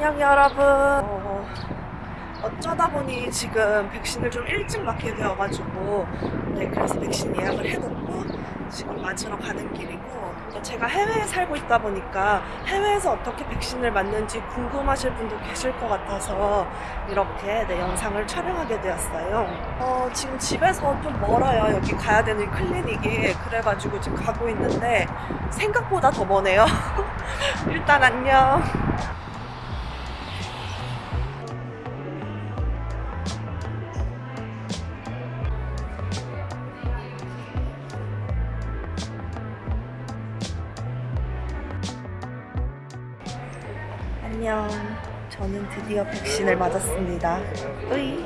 안녕 여러분. 어, 어쩌다 보니 지금 백신을 좀 일찍 맞게 되어가지고 네 그래서 백신 예약을 해놓고 지금 맞으러 가는 길이고 또 제가 해외에 살고 있다 보니까 해외에서 어떻게 백신을 맞는지 궁금하실 분도 계실 것 같아서 이렇게 네, 영상을 촬영하게 되었어요. 어, 지금 집에서 좀 멀어요. 여기 가야 되는 클리닉이. 그래가지고 지금 가고 있는데 생각보다 더 머네요. 일단 안녕 안녕. 저는 드디어 백신을 맞았습니다. 으이.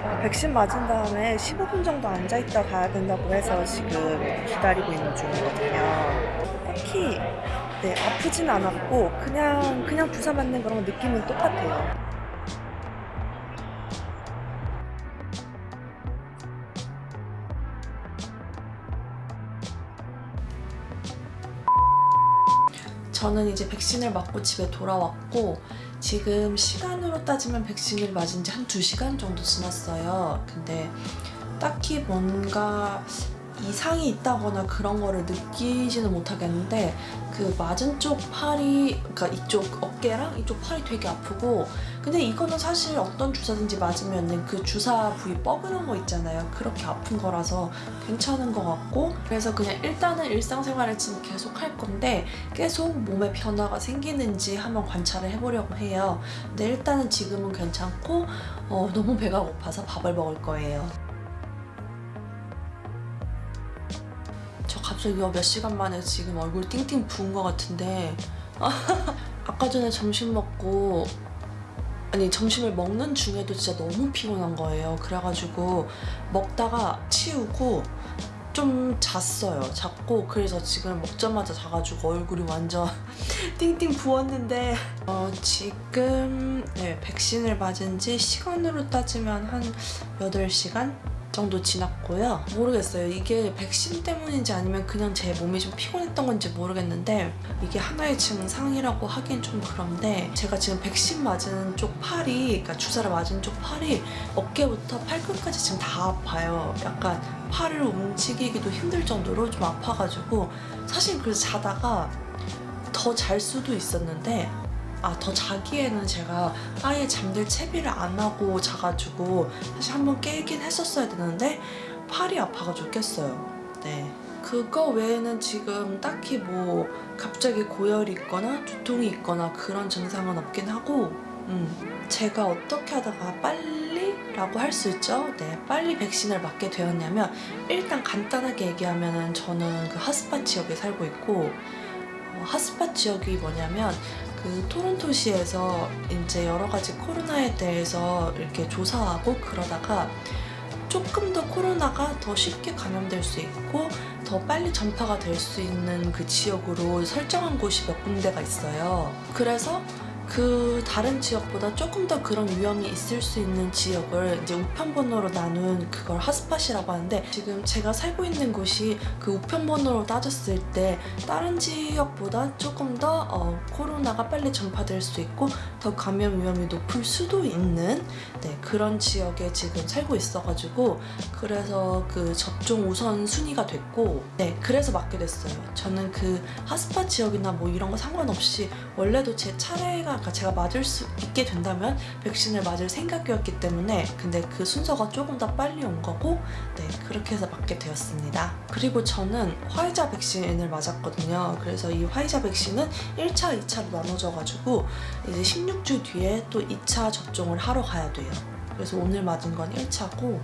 어, 백신 맞은 다음에 15분 정도 앉아있다 가야 된다고 해서 지금 기다리고 있는 중이거든요. 딱히 네, 아프진 않았고 그냥 그냥 주사 맞는 거랑 느낌은 똑같아요. 저는 이제 백신을 맞고 집에 돌아왔고 지금 시간으로 따지면 백신을 맞은 지한 2시간 정도 지났어요. 근데 딱히 뭔가 이상이 있다거나 그런 거를 느끼지는 못하겠는데 그 맞은 쪽 팔이 그러니까 이쪽 어깨랑 이쪽 팔이 되게 아프고 근데 이거는 사실 어떤 주사든지 맞으면 그 주사 부위 뻐근한 거 있잖아요. 그렇게 아픈 거라서 괜찮은 것 같고 그래서 그냥 일단은 일상생활을 지금 계속 할 건데 계속 몸에 변화가 생기는지 한번 관찰을 해보려고 해요. 근데 일단은 지금은 괜찮고 어, 너무 배가 고파서 밥을 먹을 거예요 갑자기 몇 시간 만에 지금 얼굴 띵띵 부은 것 같은데. 아까 전에 점심 먹고 아니 점심을 먹는 중에도 진짜 너무 피곤한 거예요. 그래가지고 먹다가 치우고 좀 잤어요. 잤고 그래서 지금 먹자마자 자가지고 얼굴이 완전 띵띵 부었는데. 어, 지금 네, 백신을 맞은 지 시간으로 따지면 한 8시간 정도 지났고요. 모르겠어요. 이게 백신 때문인지 아니면 그냥 제 몸이 좀 피곤했던 건지 모르겠는데 이게 하나의 증상이라고 하긴 좀 그런데 제가 지금 백신 맞은 쪽 팔이 그러니까 주사를 맞은 쪽 팔이 어깨부터 팔끝까지 지금 다 아파요. 약간 팔을 움직이기도 힘들 정도로 좀 아파가지고 사실 그래서 자다가 더 잘 수도 있었는데 아, 더 자기에는 제가 아예 잠들 채비를 안 하고 자가지고 사실 한번 깨긴 했었어야 되는데 팔이 아파가지고 깼어요. 네. 그거 외에는 지금 딱히 뭐 갑자기 고열이 있거나 두통이 있거나 그런 증상은 없긴 하고 음, 제가 어떻게 하다가 빨리? 라고 할 수 있죠. 네, 빨리 백신을 맞게 되었냐면 일단 간단하게 얘기하면 저는 그 하스파 지역에 살고 있고 어, 하스파 지역이 뭐냐면 그 토론토시에서 이제 여러 가지 코로나에 대해서 이렇게 조사하고 그러다가 조금 더 코로나가 더 쉽게 감염될 수 있고 더 빨리 전파가 될 수 있는 그 지역으로 설정한 곳이 몇 군데가 있어요. 그래서 그 다른 지역보다 조금 더 그런 위험이 있을 수 있는 지역을 이제 우편번호로 나눈 그걸 핫스팟이라고 하는데 지금 제가 살고 있는 곳이 그 우편번호로 따졌을 때 다른 지역보다 조금 더 어, 코로나가 빨리 전파될 수 있고 더 감염 위험이 높을 수도 있는 네, 그런 지역에 지금 살고 있어가지고 그래서 그 접종 우선 순위가 됐고 네 그래서 맞게 됐어요. 저는 그 핫스팟 지역이나 뭐 이런 거 상관없이 원래도 제 차례가 그러니까 제가 맞을 수 있게 된다면 백신을 맞을 생각이었기 때문에 근데 그 순서가 조금 더 빨리 온 거고 네 그렇게 해서 맞게 되었습니다. 그리고 저는 화이자 백신을 맞았거든요. 그래서 이 화이자 백신은 1차, 2차로 나눠져가지고 이제 16주 뒤에 또 2차 접종을 하러 가야 돼요. 그래서 오늘 맞은 건 1차고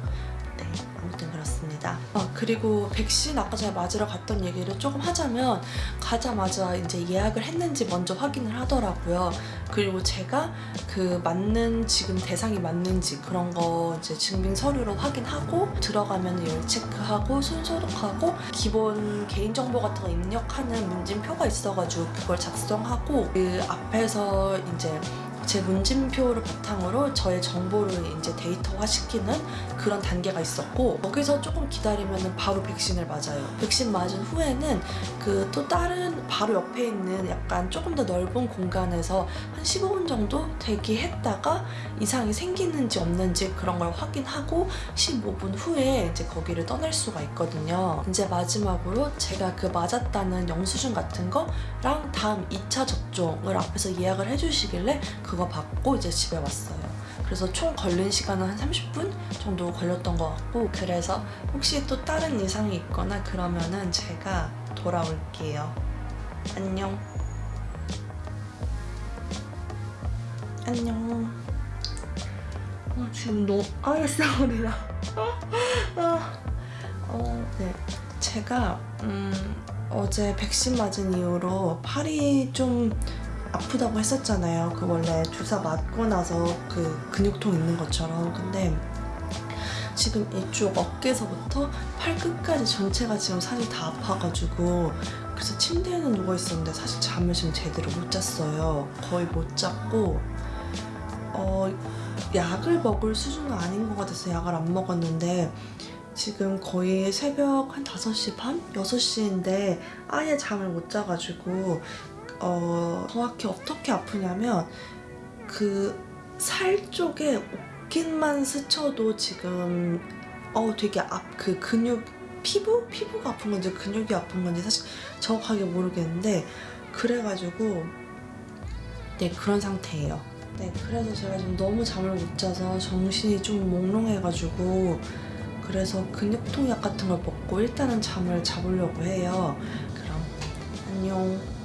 네, 아무튼 그렇습니다. 아, 그리고 백신 아까 제가 맞으러 갔던 얘기를 조금 하자면 가자마자 이제 예약을 했는지 먼저 확인을 하더라고요. 그리고 제가 그 맞는 지금 대상이 맞는지 그런 거 이제 증빙 서류로 확인하고 들어가면 열 체크하고 손 소독하고 기본 개인정보 같은 거 입력하는 문진표가 있어가지고 그걸 작성하고 그 앞에서 이제 제 문진표를 바탕으로 저의 정보를 이제 데이터화시키는 그런 단계가 있었고 거기서 조금 기다리면 바로 백신을 맞아요. 백신 맞은 후에는 그 또 다른 바로 옆에 있는 약간 조금 더 넓은 공간에서 한 15분 정도 대기했다가 이상이 생기는지 없는지 그런 걸 확인하고 15분 후에 이제 거기를 떠날 수가 있거든요. 이제 마지막으로 제가 그 맞았다는 영수증 같은 거랑 다음 2차 접종을 앞에서 예약을 해주시길래 그거 받고 이제 집에 왔어요. 그래서 총 걸린 시간은 한 30분 정도 걸렸던 것 같고 그래서 혹시 또 다른 이상이 있거나 그러면은 제가 돌아올게요. 안녕. 안녕. 어, 지금 너무 아예 싸우리라. 아, 어, 네. 제가 음, 어제 백신 맞은 이후로 팔이 좀 아프다고 했었잖아요. 그 원래 주사 맞고 나서 그 근육통 있는 것처럼. 근데 지금 이쪽 어깨서부터 팔 끝까지 전체가 지금 살이 다 아파가지고 그래서 침대에는 누워 있었는데 사실 잠을 지금 제대로 못 잤어요. 거의 못 잤고 어 약을 먹을 수준은 아닌 것 같아서 약을 안 먹었는데 지금 거의 새벽 한 5시 반? 6시인데 아예 잠을 못 자가지고 어, 정확히 어떻게 아프냐면 그 살 쪽에 옷깃만 스쳐도 지금 어 되게 앞그 근육 피부 피부가 아픈 건지 근육이 아픈 건지 사실 정확하게 모르겠는데 그래가지고 네 그런 상태예요. 네 그래서 제가 지금 너무 잠을 못 자서 정신이 좀 몽롱해가지고 그래서 근육통약 같은 걸 먹고 일단은 잠을 자보려고 해요. 그럼 안녕.